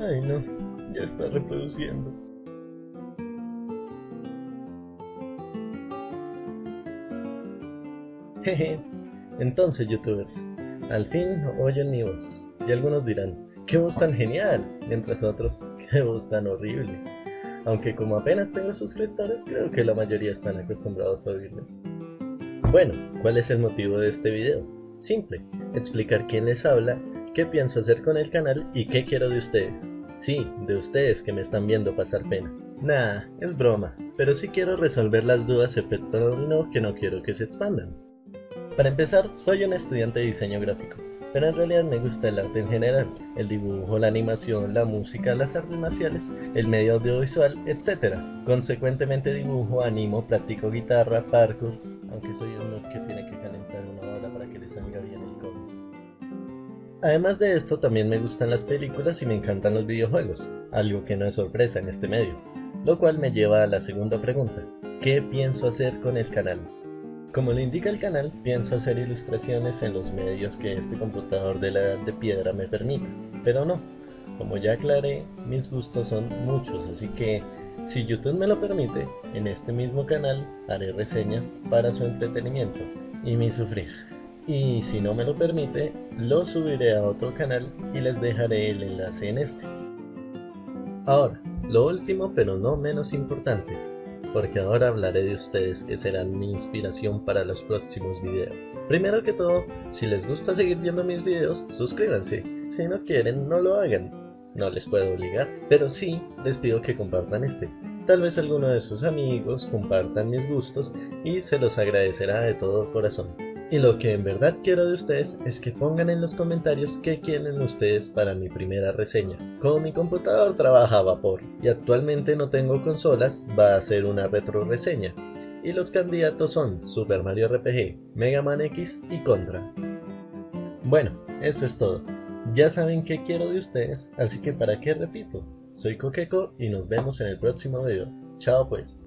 Ay no, ya está reproduciendo. Jeje, entonces youtubers, al fin oyen mi voz, y algunos dirán, ¡qué voz tan genial! Mientras otros, ¡qué voz tan horrible! Aunque como apenas tengo suscriptores, creo que la mayoría están acostumbrados a oírme. Bueno, ¿cuál es el motivo de este video? Simple, explicar quién les habla, qué pienso hacer con el canal y qué quiero de ustedes. Sí, de ustedes que me están viendo pasar pena. Nah, es broma, pero sí quiero resolver las dudas efecto dominó que no quiero que se expandan. Para empezar, soy un estudiante de diseño gráfico, pero en realidad me gusta el arte en general, el dibujo, la animación, la música, las artes marciales, el medio audiovisual, etc. Consecuentemente dibujo, animo, practico guitarra, parkour, aunque soy uno que tiene que calentar una hora para que le salga bien el cómic. Además de esto, también me gustan las películas y me encantan los videojuegos, algo que no es sorpresa en este medio, lo cual me lleva a la segunda pregunta, ¿qué pienso hacer con el canal? Como le indica el canal, pienso hacer ilustraciones en los medios que este computador de la edad de piedra me permita, pero no, como ya aclaré, mis gustos son muchos, así que si YouTube me lo permite, en este mismo canal haré reseñas para su entretenimiento y mi sufrir. Y si no me lo permite, lo subiré a otro canal y les dejaré el enlace en este. Ahora, lo último pero no menos importante, porque ahora hablaré de ustedes que serán mi inspiración para los próximos videos. Primero que todo, si les gusta seguir viendo mis videos, suscríbanse. Si no quieren, no lo hagan. No les puedo obligar, pero sí les pido que compartan este. Tal vez alguno de sus amigos compartan mis gustos y se los agradecerá de todo corazón. Y lo que en verdad quiero de ustedes es que pongan en los comentarios qué quieren ustedes para mi primera reseña. Como mi computador trabaja a vapor y actualmente no tengo consolas, va a ser una retro reseña. Y los candidatos son Super Mario RPG, Mega Man X y Contra. Bueno, eso es todo. Ya saben qué quiero de ustedes, así que para qué repito. Soy Coqueco y nos vemos en el próximo video. Chao pues.